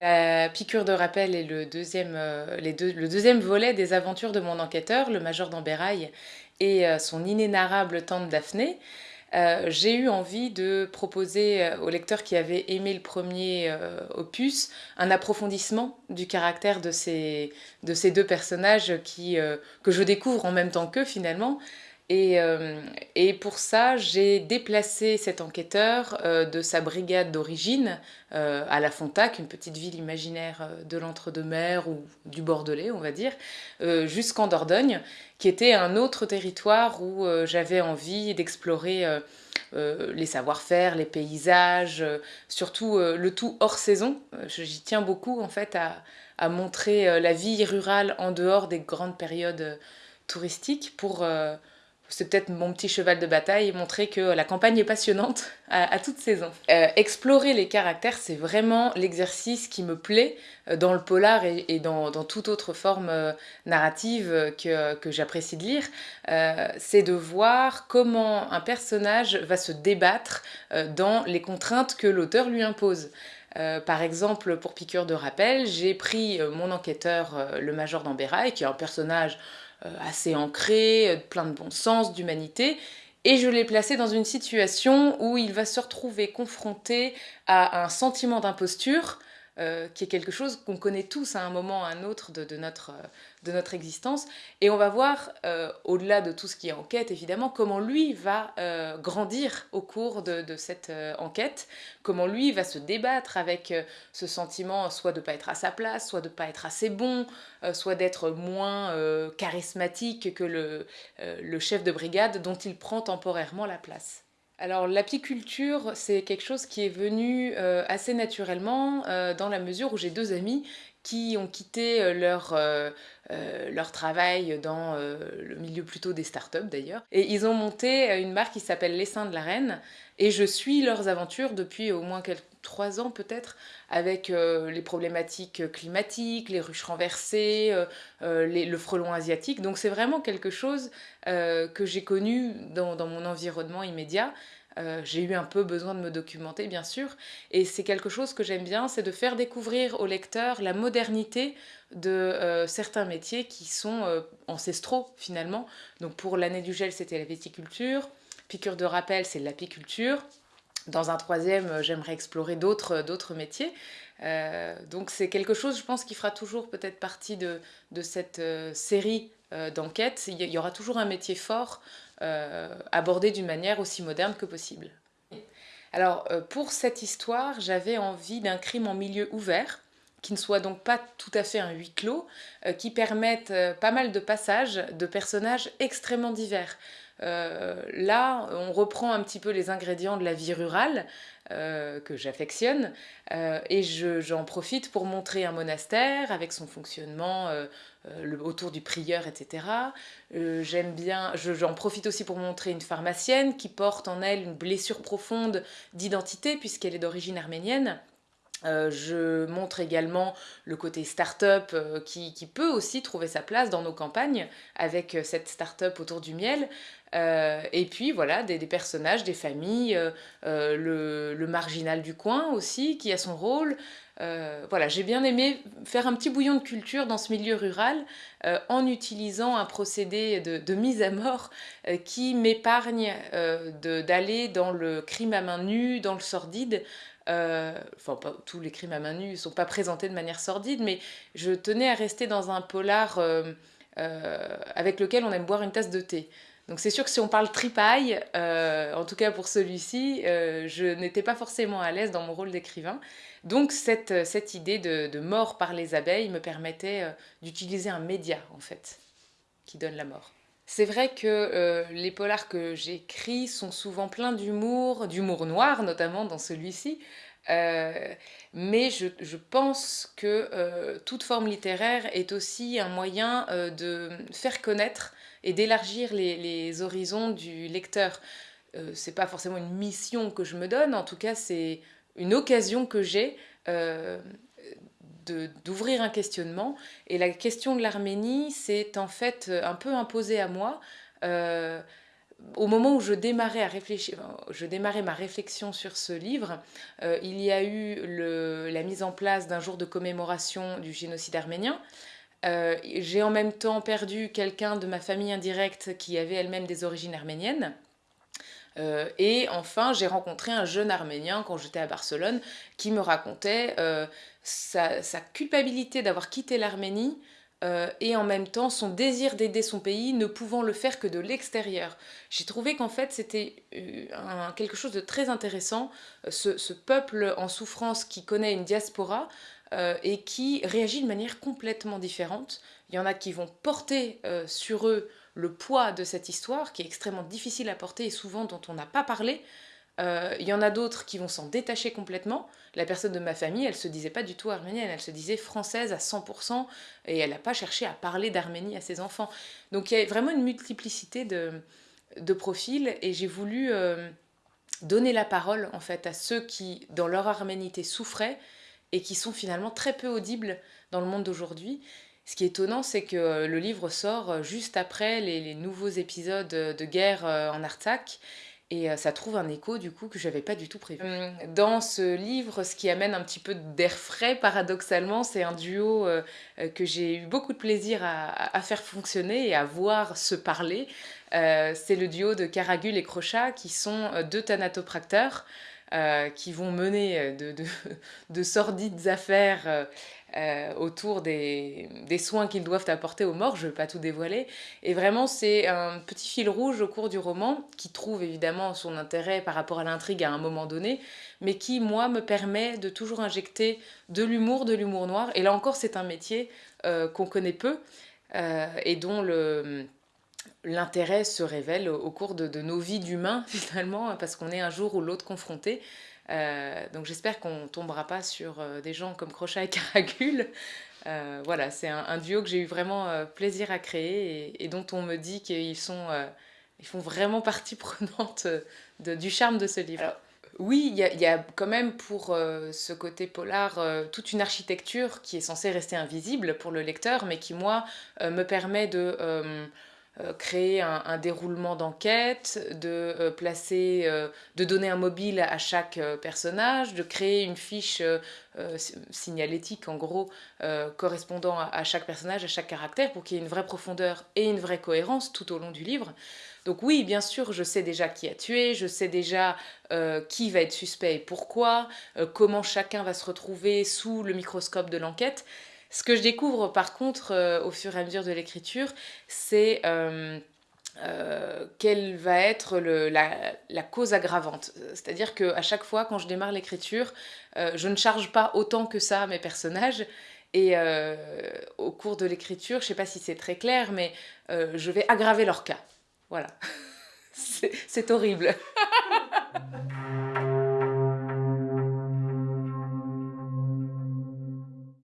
La piqûre de rappel est le deuxième, euh, le deuxième volet des aventures de mon enquêteur, le major d'Amberaille et euh, son inénarrable tante Daphné. Euh, j'ai eu envie de proposer euh, au lecteur qui avait aimé le premier euh, opus un approfondissement du caractère de ces, de ces deux personnages euh, que je découvre en même temps qu'eux finalement. Et, euh, et, pour ça, j'ai déplacé cet enquêteur euh, de sa brigade d'origine euh, à La Fontac, une petite ville imaginaire de l'entre-deux-mers ou du Bordelais, on va dire, jusqu'en Dordogne, qui était un autre territoire où j'avais envie d'explorer les savoir-faire, les paysages, surtout le tout hors saison. J'y tiens beaucoup en fait à, à montrer la vie rurale en dehors des grandes périodes touristiques pour c'est peut-être mon petit cheval de bataille, montrer que la campagne est passionnante à, toute saison. Euh, explorer les caractères, c'est vraiment l'exercice qui me plaît dans le polar et, dans, toute autre forme euh, narrative que, j'apprécie de lire. Euh, c'est de voir comment un personnage va se débattre euh, dans les contraintes que l'auteur lui impose. Euh, par exemple, pour Piqûre de rappel, j'ai pris euh, mon enquêteur, euh, le major d'Amberaille, qui est un personnage euh, assez ancré, euh, plein de bon sens, d'humanité, et je l'ai placé dans une situation où il va se retrouver confronté à un sentiment d'imposture, euh, qui est quelque chose qu'on connaît tous à un moment ou à un autre de, notre, euh, de notre existence. Et on va voir, euh, au-delà de tout ce qui est enquête, évidemment, comment lui va grandir au cours de, cette enquête, comment lui va se débattre avec ce sentiment soit de ne pas être à sa place, soit de ne pas être assez bon, soit d'être moins charismatique que le, le chef de brigade dont il prend temporairement la place. Alors l'apiculture, c'est quelque chose qui est venu euh, assez naturellement euh, dans la mesure où j'ai deux amis qui ont quitté euh, leur, travail dans le milieu plutôt des startups d'ailleurs. Et ils ont monté une marque qui s'appelle Les Seins de la Reine. Et je suis leurs aventures depuis au moins quelques, trois ans peut-être, avec euh, les problématiques climatiques, les ruches renversées, euh, les, le frelon asiatique. Donc c'est vraiment quelque chose euh, que j'ai connu dans, mon environnement immédiat. Euh, j'ai eu un peu besoin de me documenter, bien sûr, et c'est quelque chose que j'aime bien, c'est de faire découvrir au lecteur la modernité de euh, certains métiers qui sont euh, ancestraux finalement. Donc pour l'année du gel, c'était la viticulture, piqûre de rappel, c'est l'apiculture. Dans un troisième, j'aimerais explorer d'autres métiers. Euh, donc c'est quelque chose, je pense, qui fera toujours peut-être partie de, de cette euh, série euh, d'enquêtes. Il y aura toujours un métier fort euh, abordé d'une manière aussi moderne que possible. Alors euh, pour cette histoire, j'avais envie d'un crime en milieu ouvert qui ne soit donc pas tout à fait un huis clos, euh, qui permette euh, pas mal de passages de personnages extrêmement divers. Euh, là, on reprend un petit peu les ingrédients de la vie rurale euh, que j'affectionne euh, et j'en je, profite pour montrer un monastère avec son fonctionnement autour du prieur, etc. J'aime bien, j'en profite aussi pour montrer une pharmacienne qui porte en elle une blessure profonde d'identité puisqu'elle est d'origine arménienne euh, je montre également le côté start-up euh, qui, peut aussi trouver sa place dans nos campagnes avec euh, cette start-up autour du miel. Et puis voilà, des, personnages, des familles, le, le, marginal du coin aussi qui a son rôle. voilà, j'ai bien aimé faire un petit bouillon de culture dans ce milieu rural en utilisant un procédé de, de mise à mort qui m'épargne d'aller dans le crime à main nue, dans le sordide, euh, enfin, tous les crimes à main nue ne sont pas présentés de manière sordide, mais je tenais à rester dans un polar euh, euh, avec lequel on aime boire une tasse de thé. Donc c'est sûr que si on parle tripaille, en tout cas pour celui-ci, je n'étais pas forcément à l'aise dans mon rôle d'écrivain. Donc cette, cette idée de, mort par les abeilles me permettait d'utiliser un média, en fait, qui donne la mort. C'est vrai que euh, les polars que j'écris sont souvent pleins d'humour, d'humour noir notamment dans celui-ci, euh, mais je, pense que euh, toute forme littéraire est aussi un moyen de faire connaître et d'élargir les, les, horizons du lecteur. C'est pas forcément une mission que je me donne, en tout cas c'est une occasion que j'ai d'ouvrir un questionnement. Et la question de l'Arménie s'est en fait un peu imposée à moi. Euh, au moment où je démarrais, à réfléchir, je démarrais ma réflexion sur ce livre, euh, il y a eu le, la mise en place d'un jour de commémoration du génocide arménien. Euh, j'ai en même temps perdu quelqu'un de ma famille indirecte qui avait elle-même des origines arméniennes. Euh, et enfin, j'ai rencontré un jeune Arménien quand j'étais à Barcelone qui me racontait euh, sa, culpabilité d'avoir quitté l'Arménie euh, et en même temps son désir d'aider son pays, ne pouvant le faire que de l'extérieur. J'ai trouvé qu'en fait c'était quelque chose de très intéressant, ce, peuple en souffrance qui connaît une diaspora et qui réagit de manière complètement différente. Il y en a qui vont porter sur eux le poids de cette histoire, qui est extrêmement difficile à porter et souvent dont on n'a pas parlé, euh, il y en a d'autres qui vont s'en détacher complètement. La personne de ma famille, elle se disait pas du tout arménienne, elle se disait française à 100% et elle n'a pas cherché à parler d'Arménie à ses enfants. Donc il y a vraiment une multiplicité de, profils et j'ai voulu euh, donner la parole en fait à ceux qui, dans leur arménité, souffraient et qui sont finalement très peu audibles dans le monde d'aujourd'hui. Ce qui est étonnant, c'est que le livre sort juste après les, les nouveaux épisodes de guerre euh, en Artsakh et euh, ça trouve un écho du coup que j'avais pas du tout prévu. Hum, dans ce livre, ce qui amène un petit peu d'air frais, paradoxalement, c'est un duo euh, euh, que j'ai eu beaucoup de plaisir à, à, faire fonctionner et à voir se parler. Euh, c'est le duo de Caragul et Crochat qui sont deux thanatopracteurs euh, qui vont mener de, de, de sordides affaires euh, autour des, des soins qu'ils doivent apporter aux morts, je ne vais pas tout dévoiler. Et vraiment, c'est un petit fil rouge au cours du roman, qui trouve évidemment son intérêt par rapport à l'intrigue à un moment donné, mais qui, moi, me permet de toujours injecter de l'humour, de l'humour noir. Et là encore, c'est un métier euh, qu'on connaît peu euh, et dont le l'intérêt se révèle au cours de, de nos vies d'humains finalement parce qu'on est un jour ou l'autre confronté euh, donc j'espère qu'on tombera pas sur euh, des gens comme Crochat et Caragul. Euh, voilà, c'est un, un, duo que j'ai eu vraiment euh, plaisir à créer et, et, dont on me dit qu'ils sont, ils font vraiment partie prenante de, du charme de ce livre. Alors, oui, il y, y, a quand même pour ce côté polar toute une architecture qui est censée rester invisible pour le lecteur, mais qui, moi, me permet de créer un, déroulement d'enquête, de euh, placer, euh, de donner un mobile à chaque euh, personnage, de créer une fiche euh, euh, signalétique en gros correspondant à, à, chaque personnage, à chaque caractère pour qu'il y ait une vraie profondeur et une vraie cohérence tout au long du livre. Donc oui, bien sûr, je sais déjà qui a tué, je sais déjà qui va être suspect et pourquoi, comment chacun va se retrouver sous le microscope de l'enquête. Ce que je découvre par contre euh, au fur et à mesure de l'écriture, c'est euh, euh, quelle va être la, la, cause aggravante. C'est-à-dire qu'à chaque fois, quand je démarre l'écriture, je ne charge pas autant que ça mes personnages. Et au cours de l'écriture, je ne sais pas si c'est très clair, mais je vais aggraver leur cas. Voilà. c'est horrible.